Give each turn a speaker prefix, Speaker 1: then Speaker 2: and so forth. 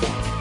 Speaker 1: Bye.